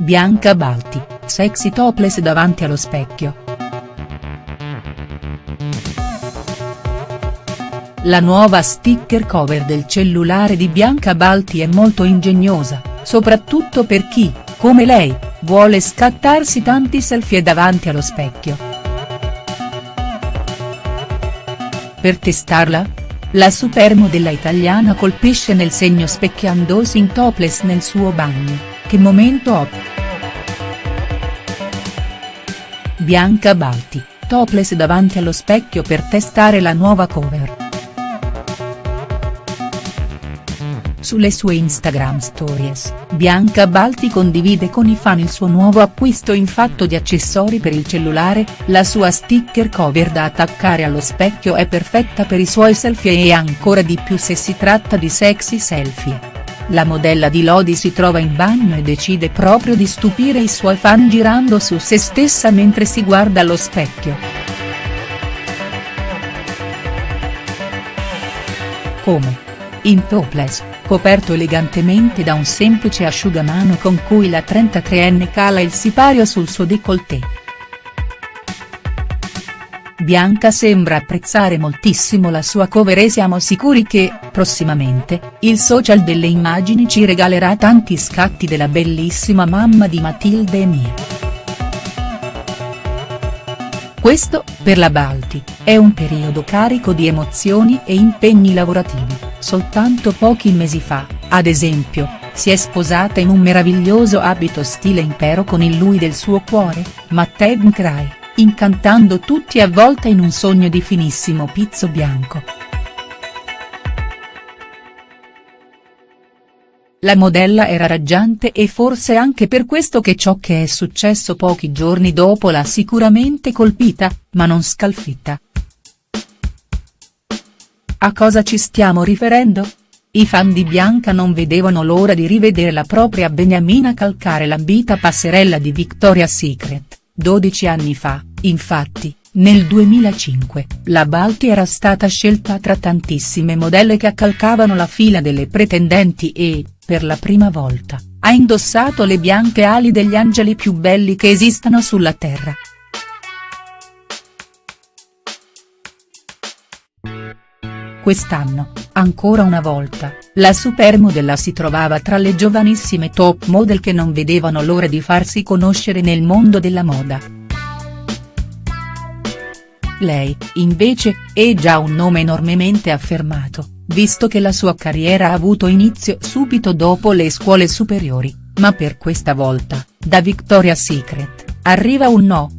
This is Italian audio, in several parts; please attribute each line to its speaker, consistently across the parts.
Speaker 1: Bianca Balti, sexy topless davanti allo specchio. La nuova sticker cover del cellulare di Bianca Balti è molto ingegnosa, soprattutto per chi, come lei, vuole scattarsi tanti selfie davanti allo specchio. Per testarla? La supermodella italiana colpisce nel segno specchiandosi in topless nel suo bagno, che momento hot. Bianca Balti, topless davanti allo specchio per testare la nuova cover. Sulle sue Instagram Stories, Bianca Balti condivide con i fan il suo nuovo acquisto in fatto di accessori per il cellulare, la sua sticker cover da attaccare allo specchio è perfetta per i suoi selfie e ancora di più se si tratta di sexy selfie. La modella di Lodi si trova in bagno e decide proprio di stupire i suoi fan girando su se stessa mentre si guarda allo specchio. Come? In topless coperto elegantemente da un semplice asciugamano con cui la 33enne cala il sipario sul suo décolleté. Bianca sembra apprezzare moltissimo la sua cover e siamo sicuri che, prossimamente, il social delle immagini ci regalerà tanti scatti della bellissima mamma di Matilde e Mia. Questo, per la Balti, è un periodo carico di emozioni e impegni lavorativi, soltanto pochi mesi fa, ad esempio, si è sposata in un meraviglioso abito stile impero con il lui del suo cuore, Matteo Mkray, incantando tutti avvolta in un sogno di finissimo pizzo bianco. La modella era raggiante e forse anche per questo che ciò che è successo pochi giorni dopo l'ha sicuramente colpita, ma non scalfitta. A cosa ci stiamo riferendo? I fan di Bianca non vedevano l'ora di rivedere la propria Beniamina calcare l'ambita passerella di Victoria's Secret, 12 anni fa, infatti, nel 2005, la Balti era stata scelta tra tantissime modelle che accalcavano la fila delle pretendenti e, per la prima volta, ha indossato le bianche ali degli angeli più belli che esistano sulla terra. Quest'anno, ancora una volta, la supermodella si trovava tra le giovanissime top model che non vedevano l'ora di farsi conoscere nel mondo della moda. Lei, invece, è già un nome enormemente affermato visto che la sua carriera ha avuto inizio subito dopo le scuole superiori, ma per questa volta, da Victoria's Secret, arriva un no.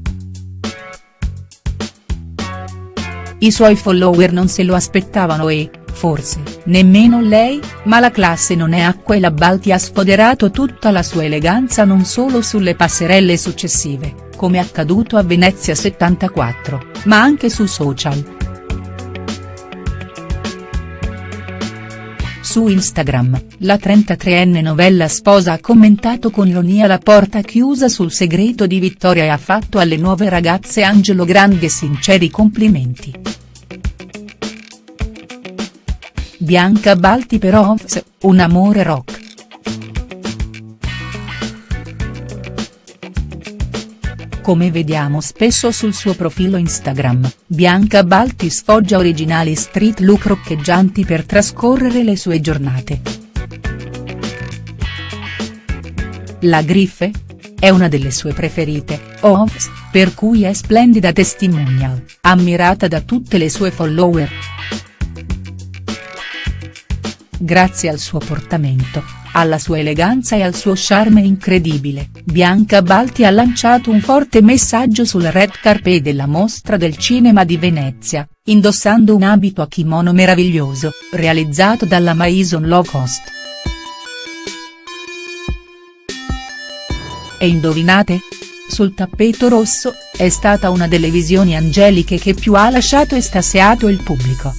Speaker 1: I suoi follower non se lo aspettavano e, forse, nemmeno lei, ma la classe non è acqua e la Balti ha sfoderato tutta la sua eleganza non solo sulle passerelle successive, come accaduto a Venezia 74, ma anche su social. Su Instagram, la 33enne novella sposa ha commentato con ironia la porta chiusa sul segreto di Vittoria e ha fatto alle nuove ragazze Angelo grandi e sinceri complimenti. Bianca Balti per Ovs, un amore rock. Come vediamo spesso sul suo profilo Instagram, Bianca Balti sfoggia originali street look roccheggianti per trascorrere le sue giornate. La Griffe? È una delle sue preferite, Ovs, per cui è splendida testimonial, ammirata da tutte le sue follower. Grazie al suo portamento, alla sua eleganza e al suo charme incredibile, Bianca Balti ha lanciato un forte messaggio sul red carpet della mostra del cinema di Venezia, indossando un abito a kimono meraviglioso, realizzato dalla Maison Low Cost. E indovinate? Sul tappeto rosso, è stata una delle visioni angeliche che più ha lasciato estasiato il pubblico.